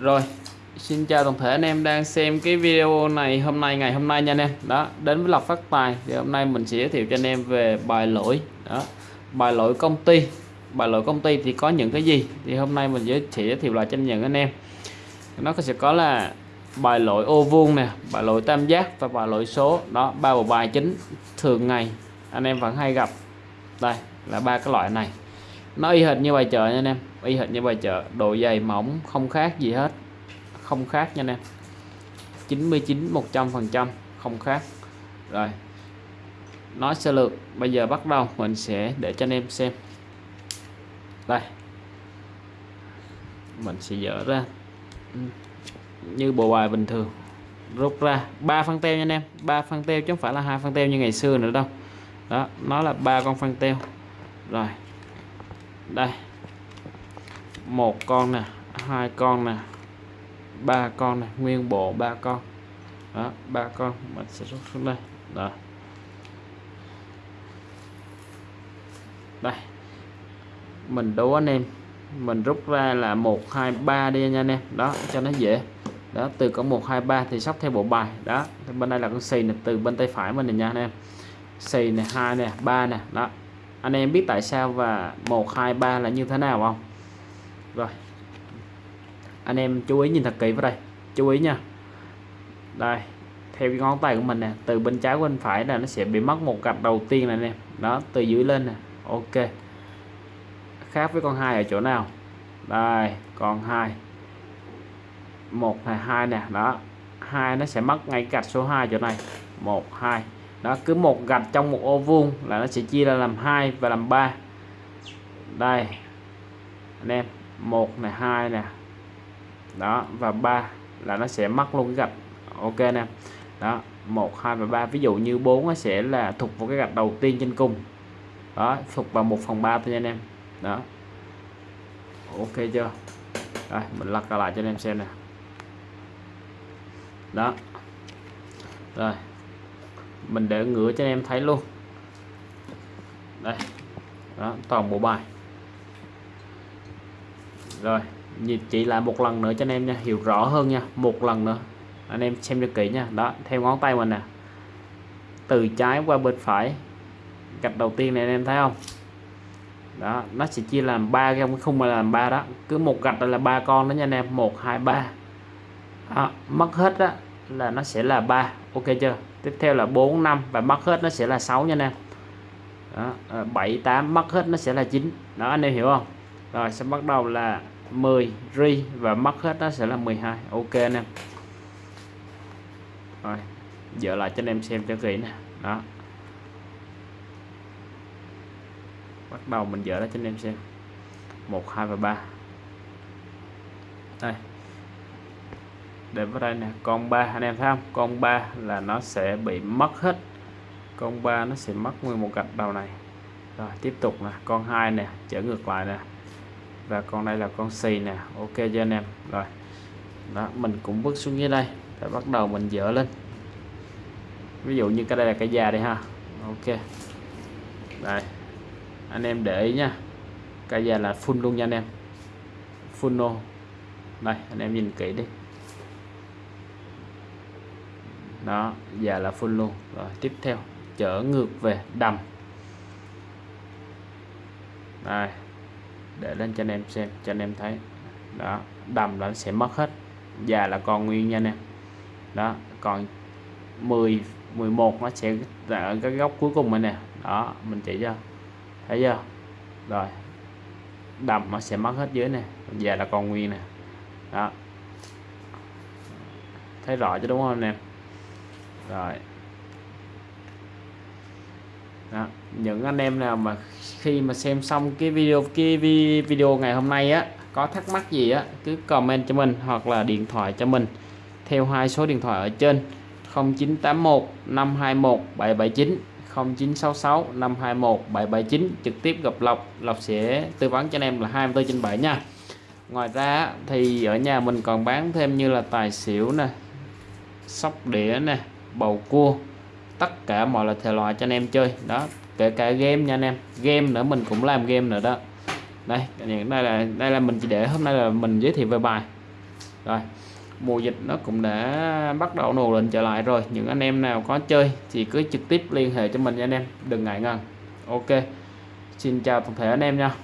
rồi, xin chào toàn thể anh em đang xem cái video này hôm nay, ngày hôm nay nha anh em. Đó, đến với lọc phát tài. Thì hôm nay mình sẽ giới thiệu cho anh em về bài lỗi. Đó, bài lỗi công ty. Bài lỗi công ty thì có những cái gì? Thì hôm nay mình giới thiệu giới thiệu lại cho những anh em. Nó sẽ có là bài lỗi ô vuông nè, bài lỗi tam giác và bài lỗi số. Đó, ba bộ bài chính thường ngày anh em vẫn hay gặp. Đây, là ba cái loại này. Nó y hệt như bài chợ nha anh em y hệt như bài chợ độ dày mỏng, không khác gì hết. Không khác nha anh em. 99 100 phần trăm, không khác. Rồi. Nói sơ lược, bây giờ bắt đầu, mình sẽ để cho anh em xem. Đây. Mình sẽ dỡ ra. Như bộ bài bình thường. Rút ra. Ba phân teo nha anh em. Ba phân teo chứ không phải là hai phân teo như ngày xưa nữa đâu. Đó, nó là ba con phân teo. Rồi. Đây một con nè hai con nè ba con nè, nguyên bộ ba con. Đó ba con mình sẽ rút xuống đây. Đó. Đây. Mình đố anh em. Mình rút ra là 1 2 3 đi nha anh em. Đó cho nó dễ. Đó từ có 1 2 3 thì sắp theo bộ bài. Đó bên đây là con xì này từ bên tay phải mình này nha anh em. Xì này hai nè ba nè. Đó. Anh em biết tại sao và 1 2 3 là như thế nào không? Rồi. Anh em chú ý nhìn thật kỹ vào đây. Chú ý nha. Đây, theo cái ngón tay của mình nè, từ bên trái bên phải là nó sẽ bị mất một gạch đầu tiên này nè đó, từ dưới lên nè. Ok. Khác với con hai ở chỗ nào? Đây, con hai. Một này, hai nè. Đó. Hai nó sẽ mất ngay gạch số 2 chỗ này. Một, hai. Đó, cứ một gạch trong một ô vuông là nó sẽ chia ra làm hai và làm ba. Đây. Anh em một này, hai nè đó, và ba là nó sẽ mất luôn cái gạch. Ok nè. Đó, một, hai và ba. Ví dụ như bốn nó sẽ là thuộc vào cái gạch đầu tiên trên cung đó, thuộc vào một phần ba thôi nha anh em. Đó. Ok chưa? Đây, mình lật lại cho anh em xem nè. Đó. Rồi. Mình để ngửa cho anh em thấy luôn. Đây. Đó, toàn bộ bài rồi nhìn chị lại một lần nữa cho anh em nha hiểu rõ hơn nha một lần nữa. Anh em xem cho kỹ nha. Đó theo ngón tay mình nè. Từ trái qua bên phải. Gạch đầu tiên này anh em thấy không? Đó nó sẽ chia làm ba trong cái khung mà làm ba đó. Cứ một gạch là ba con đó nha anh em. Một hai ba. Mất hết đó là nó sẽ là ba. Ok chưa? Tiếp theo là 4 5 và mất hết nó sẽ là 6 nha anh em. Đó, ờ, 7 8 mất hết nó sẽ là 9 đó anh em hiểu không? Rồi, sẽ bắt đầu là 10 ri và mất hết nó sẽ là 12 ok anh em. Rồi dỡ lại cho anh em xem cho kỹ nè. Đó. Bắt đầu mình dỡ ra cho anh em xem. 1 2 và 3 đây. Để vào đây nè, con 3 anh em thấy không? Con 3 là nó sẽ bị mất hết. Con 3 nó sẽ mất nguyên một gạch đầu này. Rồi, tiếp tục nè, con 2 nè trở ngược lại nè và con đây là con xì nè. Ok cho anh em? Rồi. Đó, mình cũng bước xuống dưới đây. Để bắt đầu mình dỡ lên. Ví dụ như cái đây là cái da đây ha. Ok. Đây. Anh em để ý nha. Cái da là full luôn nha anh em. Full no đây, anh em nhìn kỹ đi. Đó già là full luôn. Rồi, tiếp theo. Chở ngược về đầm. Đây để lên cho anh em xem cho anh em thấy. Đó đầm là sẽ mất hết. Già là còn nguyên nha anh em, đó còn 10 11 nó sẽ ở cái góc cuối cùng này nè đó mình chỉ cho thấy chưa? Rồi đầm nó sẽ mất hết dưới nè. Già là còn nguyên nè. Đó. Thấy rõ chứ đúng không anh em? Rồi. Đó. những anh em nào mà khi mà xem xong cái video cái video ngày hôm nay á, có thắc mắc gì á, cứ comment cho mình hoặc là điện thoại cho mình theo hai số điện thoại ở trên 0981 521 779 0966 521 779 trực tiếp gặp Lộc Lộc sẽ tư vấn cho anh em là 24 trên 7 nha. Ngoài ra thì ở nhà mình còn bán thêm như là tài xỉu nè, sóc đĩa nè, bầu cua, tất cả mọi loại thể loại cho anh em chơi. Đó kể cả game nha anh em. Game nữa, mình cũng làm game nữa đó. Đây đây là đây là mình chỉ để, hôm nay là mình giới thiệu về bài. Rồi, mùa dịch nó cũng đã bắt đầu nổ lên trở lại rồi. Những anh em nào có chơi thì cứ trực tiếp liên hệ cho mình nha anh em. Đừng ngại ngần. Ok, xin chào toàn thể anh em nha.